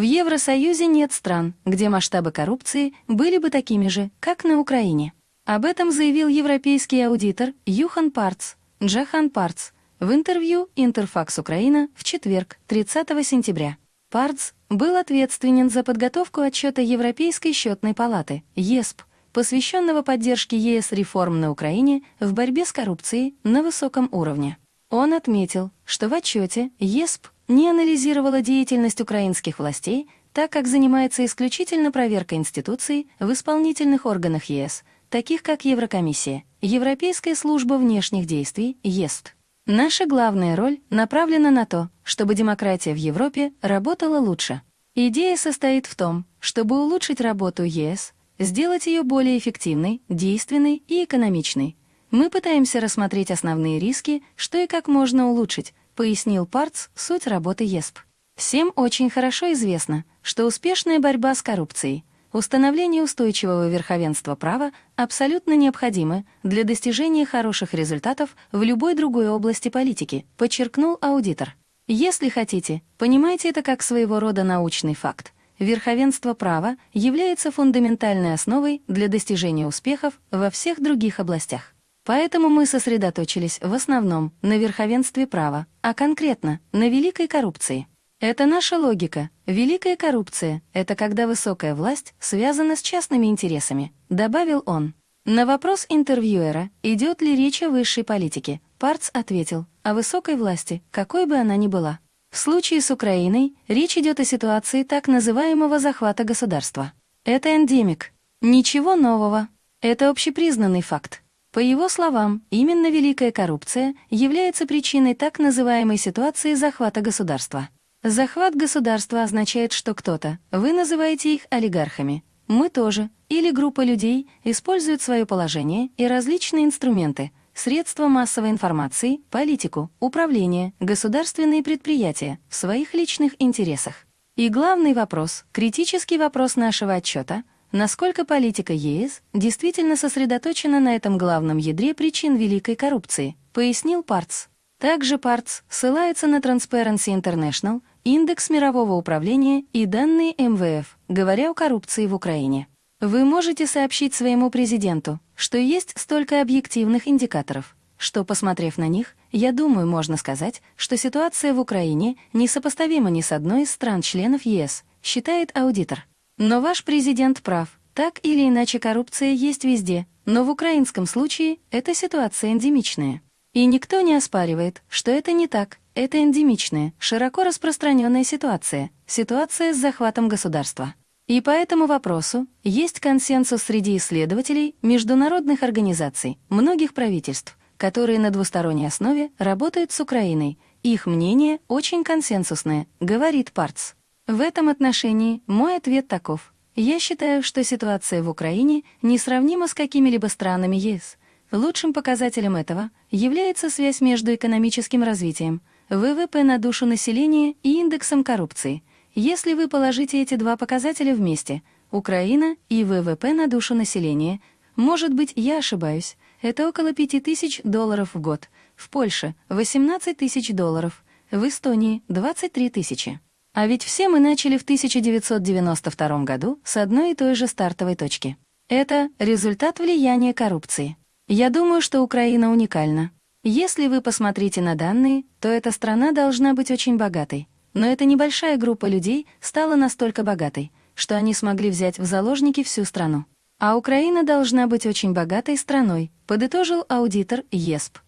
В Евросоюзе нет стран, где масштабы коррупции были бы такими же, как на Украине. Об этом заявил европейский аудитор Юхан Парц, Джахан Парц, в интервью «Интерфакс Украина» в четверг, 30 сентября. Парц был ответственен за подготовку отчета Европейской счетной палаты, ЕСП, посвященного поддержке ЕС реформ на Украине в борьбе с коррупцией на высоком уровне. Он отметил, что в отчете ЕСП не анализировала деятельность украинских властей, так как занимается исключительно проверкой институций в исполнительных органах ЕС, таких как Еврокомиссия, Европейская служба внешних действий, ЕСТ. Наша главная роль направлена на то, чтобы демократия в Европе работала лучше. Идея состоит в том, чтобы улучшить работу ЕС, сделать ее более эффективной, действенной и экономичной. Мы пытаемся рассмотреть основные риски, что и как можно улучшить, пояснил Парц суть работы ЕСП. Всем очень хорошо известно, что успешная борьба с коррупцией, установление устойчивого верховенства права абсолютно необходимы для достижения хороших результатов в любой другой области политики, подчеркнул аудитор. Если хотите, понимайте это как своего рода научный факт — верховенство права является фундаментальной основой для достижения успехов во всех других областях. Поэтому мы сосредоточились в основном на верховенстве права, а конкретно на великой коррупции. Это наша логика. Великая коррупция — это когда высокая власть связана с частными интересами, добавил он. На вопрос интервьюера, идет ли речь о высшей политике, Парц ответил, о высокой власти, какой бы она ни была. В случае с Украиной речь идет о ситуации так называемого захвата государства. Это эндемик. Ничего нового. Это общепризнанный факт. По его словам, именно великая коррупция является причиной так называемой ситуации захвата государства. Захват государства означает, что кто-то, вы называете их олигархами, мы тоже, или группа людей, используют свое положение и различные инструменты, средства массовой информации, политику, управление, государственные предприятия в своих личных интересах. И главный вопрос, критический вопрос нашего отчета, насколько политика ЕС действительно сосредоточена на этом главном ядре причин великой коррупции, пояснил Парц. Также Парц ссылается на Transparency International, индекс мирового управления и данные МВФ, говоря о коррупции в Украине. Вы можете сообщить своему президенту, что есть столько объективных индикаторов, что, посмотрев на них, я думаю, можно сказать, что ситуация в Украине несопоставима ни с одной из стран-членов ЕС, считает аудитор. Но ваш президент прав, так или иначе коррупция есть везде, но в украинском случае эта ситуация эндемичная. И никто не оспаривает, что это не так, это эндемичная, широко распространенная ситуация, ситуация с захватом государства. И по этому вопросу есть консенсус среди исследователей, международных организаций, многих правительств, которые на двусторонней основе работают с Украиной. Их мнение очень консенсусное, говорит Парц. В этом отношении мой ответ таков. Я считаю, что ситуация в Украине несравнима с какими-либо странами ЕС. Лучшим показателем этого является связь между экономическим развитием, ВВП на душу населения и индексом коррупции – если вы положите эти два показателя вместе, Украина и ВВП на душу населения, может быть, я ошибаюсь, это около 5000 долларов в год, в Польше — 18 тысяч долларов, в Эстонии — 23 тысячи. А ведь все мы начали в 1992 году с одной и той же стартовой точки. Это результат влияния коррупции. Я думаю, что Украина уникальна. Если вы посмотрите на данные, то эта страна должна быть очень богатой. Но эта небольшая группа людей стала настолько богатой, что они смогли взять в заложники всю страну. А Украина должна быть очень богатой страной, подытожил аудитор ЕСП.